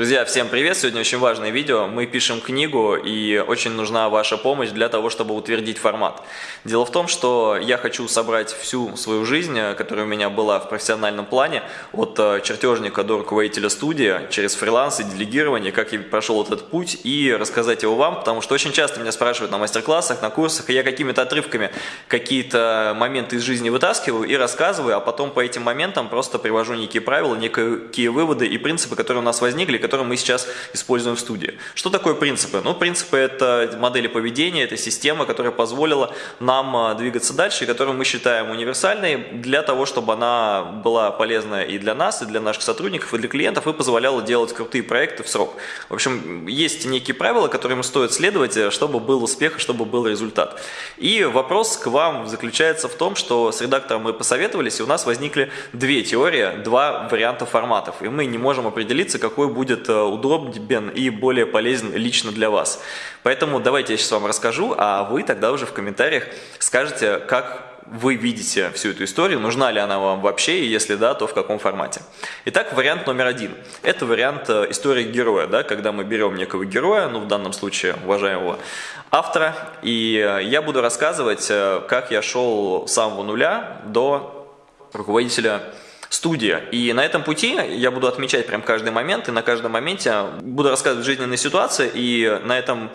Друзья, всем привет! Сегодня очень важное видео. Мы пишем книгу и очень нужна ваша помощь для того, чтобы утвердить формат. Дело в том, что я хочу собрать всю свою жизнь, которая у меня была в профессиональном плане, от э, чертежника до руководителя студии, через фриланс и делегирование, как я прошел этот путь и рассказать его вам, потому что очень часто меня спрашивают на мастер-классах, на курсах, и я какими-то отрывками какие-то моменты из жизни вытаскиваю и рассказываю, а потом по этим моментам просто привожу некие правила, некие выводы и принципы, которые у нас возникли, которые мы сейчас используем в студии. Что такое принципы? Ну, принципы – это модели поведения, это система, которая позволила нам а, двигаться дальше, и которую мы считаем универсальной для того, чтобы она была полезна и для нас, и для наших сотрудников, и для клиентов, и позволяла делать крутые проекты в срок. В общем, есть некие правила, которым стоит следовать, чтобы был успех, чтобы был результат. И вопрос к вам заключается в том, что с редактором мы посоветовались, и у нас возникли две теории, два варианта форматов, и мы не можем определиться, какой будет будет э, удобен и более полезен лично для вас. Поэтому давайте я сейчас вам расскажу, а вы тогда уже в комментариях скажете, как вы видите всю эту историю, нужна ли она вам вообще, и если да, то в каком формате. Итак, вариант номер один. Это вариант э, истории героя, да, когда мы берем некого героя, ну в данном случае уважаемого автора, и э, я буду рассказывать, как я шел с самого нуля до руководителя студия. И на этом пути я буду отмечать прям каждый момент, и на каждом моменте буду рассказывать жизненные ситуации, и на этом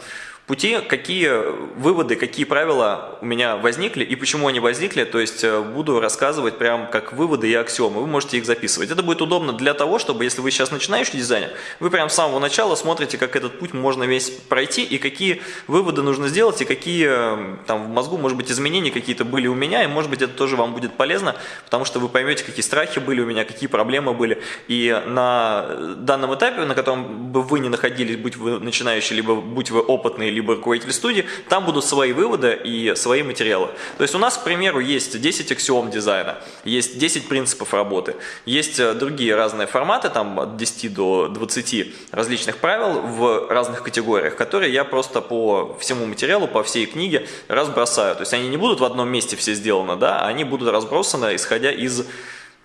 пути, какие выводы, какие правила у меня возникли и почему они возникли, то есть э, буду рассказывать прям как выводы и аксиомы, вы можете их записывать. Это будет удобно для того, чтобы если вы сейчас начинающий дизайнер, вы прям с самого начала смотрите, как этот путь можно весь пройти и какие выводы нужно сделать и какие э, там в мозгу, может быть, изменения какие-то были у меня, и может быть это тоже вам будет полезно, потому что вы поймете, какие страхи были у меня, какие проблемы были, и на данном этапе, на котором бы вы не находились, будь вы начинающий, либо будь вы опытный, либо руководитель студии, там будут свои выводы и свои материалы. То есть у нас, к примеру, есть 10 аксиом дизайна, есть 10 принципов работы, есть э, другие разные форматы, там от 10 до 20 различных правил в разных категориях, которые я просто по всему материалу, по всей книге разбросаю. То есть они не будут в одном месте все сделаны, да, а они будут разбросаны, исходя из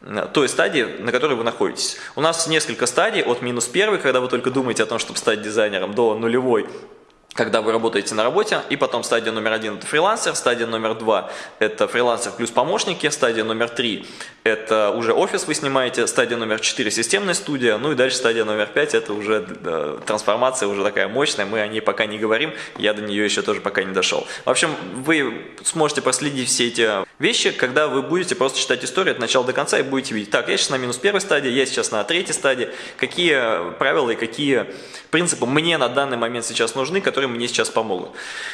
э, той стадии, на которой вы находитесь. У нас несколько стадий, от минус первой, когда вы только думаете о том, чтобы стать дизайнером, до нулевой, когда вы работаете на работе, и потом стадия номер один – это фрилансер, стадия номер два – это фрилансер плюс помощники, стадия номер три – это уже офис вы снимаете, стадия номер четыре – системная студия, ну и дальше стадия номер пять – это уже э, трансформация, уже такая мощная, мы о ней пока не говорим, я до нее еще тоже пока не дошел. В общем, вы сможете проследить все эти вещи, когда вы будете просто читать историю от начала до конца и будете видеть, так, я сейчас на минус первой стадии, я сейчас на третьей стадии, какие правила и какие принципы мне на данный момент сейчас нужны, которые мне сейчас помогут.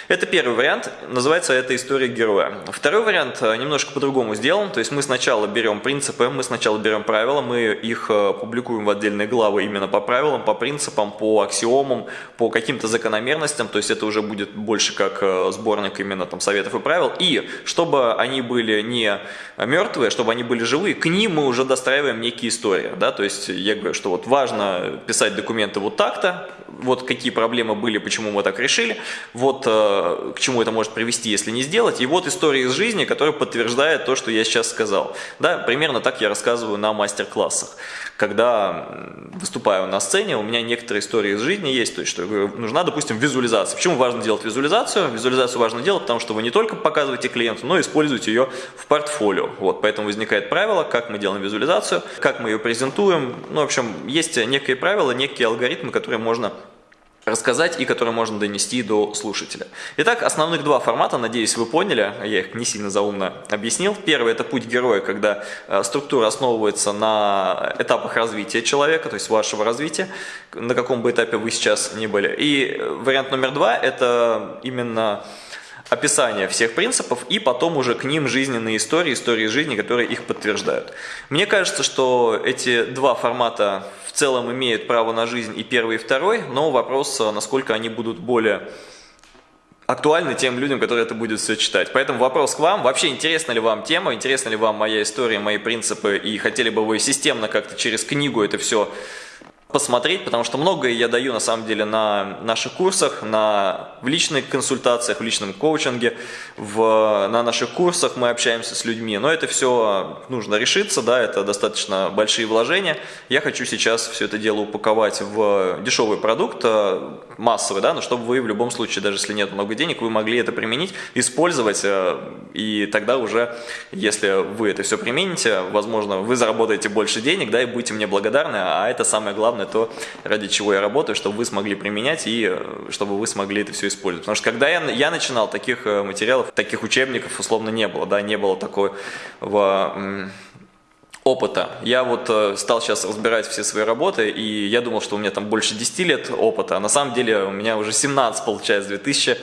Это первый вариант, называется это история героя. Второй вариант э, немножко по-другому сделан, то есть мы сначала берем принципы, мы сначала берем правила, мы их э, публикуем в отдельные главы именно по правилам, по принципам, по аксиомам, по каким-то закономерностям, то есть это уже будет больше как э, сборник именно там советов и правил. И чтобы они были не мертвые, чтобы они были живые, к ним мы уже достраиваем некие истории. Да? То есть я говорю, что вот важно писать документы вот так-то, вот какие проблемы были, почему мы так решили, вот э, к чему это может привести, если не сделать, и вот история из жизни, которая подтверждает то, что я сейчас сказал. Да, примерно так я рассказываю на мастер-классах. Когда выступаю на сцене, у меня некоторые истории из жизни есть, то есть что нужна, допустим, визуализация. Почему важно делать визуализацию? Визуализацию важно делать, потому что вы не только показываете клиенту, но и используете ее в портфолио. Вот, поэтому возникает правило, как мы делаем визуализацию, как мы ее презентуем. Ну, в общем, есть некие правила, некие алгоритмы, которые можно рассказать и которые можно донести до слушателя. Итак, основных два формата, надеюсь, вы поняли, я их не сильно заумно объяснил. Первый – это путь героя, когда э, структура основывается на этапах развития человека, то есть вашего развития, на каком бы этапе вы сейчас ни были. И вариант номер два – это именно описание всех принципов и потом уже к ним жизненные истории, истории жизни, которые их подтверждают. Мне кажется, что эти два формата в целом имеют право на жизнь и первый, и второй, но вопрос, насколько они будут более актуальны тем людям, которые это будут все читать. Поэтому вопрос к вам. Вообще интересна ли вам тема, интересна ли вам моя история, мои принципы, и хотели бы вы системно как-то через книгу это все посмотреть, потому что многое я даю на самом деле на наших курсах, на, в личных консультациях, в личном коучинге, в, на наших курсах мы общаемся с людьми, но это все нужно решиться, да, это достаточно большие вложения. Я хочу сейчас все это дело упаковать в дешевый продукт, э, массовый, да, но чтобы вы в любом случае, даже если нет много денег, вы могли это применить, использовать, э, и тогда уже, если вы это все примените, возможно, вы заработаете больше денег, да, и будете мне благодарны, а это самое главное, то, ради чего я работаю, чтобы вы смогли применять и э, чтобы вы смогли это все использовать. Потому что когда я, я начинал, таких э, материалов, таких учебников условно не было, да, не было такого опыта. Я вот э, стал сейчас разбирать все свои работы, и я думал, что у меня там больше 10 лет опыта, а на самом деле у меня уже 17 получается, 2000 Э,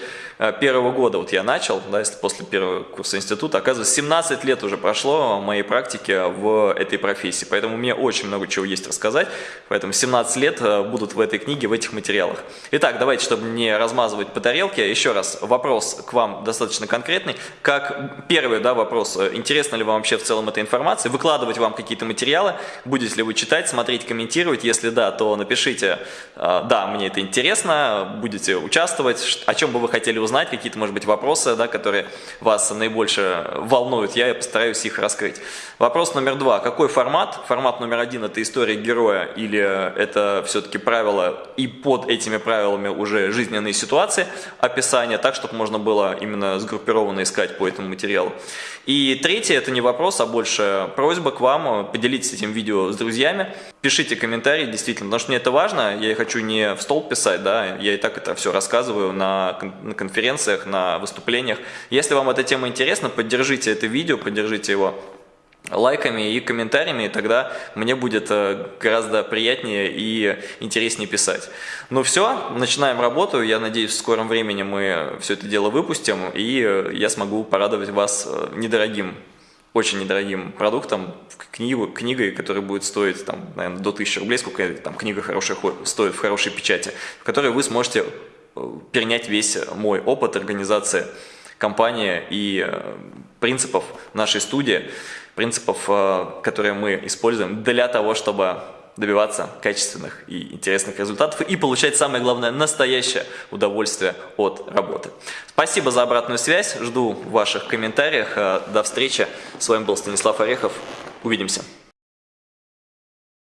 первого года вот я начал, да, если после первого курса института, оказывается, 17 лет уже прошло моей практики в этой профессии, поэтому мне очень много чего есть рассказать, поэтому 17 лет э, будут в этой книге, в этих материалах. Итак, давайте, чтобы не размазывать по тарелке, еще раз вопрос к вам достаточно конкретный. Как первый да, вопрос, э, интересно ли вам вообще в целом эта информация, выкладывать вам какие-то материалы, будете ли вы читать, смотреть, комментировать, если да, то напишите, да, мне это интересно, будете участвовать, о чем бы вы хотели узнать, какие-то, может быть, вопросы, да, которые вас наибольше волнуют, я постараюсь их раскрыть. Вопрос номер два. Какой формат? Формат номер один – это история героя или это все-таки правила и под этими правилами уже жизненные ситуации, описание, так, чтобы можно было именно сгруппированно искать по этому материалу. И третье – это не вопрос, а больше просьба к вам, поделитесь этим видео с друзьями, пишите комментарии, действительно, потому что мне это важно, я хочу не в стол писать, да, я и так это все рассказываю на, на конференциях, на выступлениях. Если вам эта тема интересна, поддержите это видео, поддержите его лайками и комментариями, и тогда мне будет э, гораздо приятнее и интереснее писать. Ну все, начинаем работу, я надеюсь, в скором времени мы все это дело выпустим, и э, я смогу порадовать вас э, недорогим очень недорогим продуктом, книгу, книгой, которая будет стоить, там, наверное, до 1000 рублей, сколько там книга хорошая стоит в хорошей печати, в которой вы сможете перенять весь мой опыт организации компании и э, принципов нашей студии, принципов, э, которые мы используем для того, чтобы добиваться качественных и интересных результатов и получать, самое главное, настоящее удовольствие от работы. Спасибо за обратную связь, жду ваших комментариев. До встречи. С вами был Станислав Орехов. Увидимся.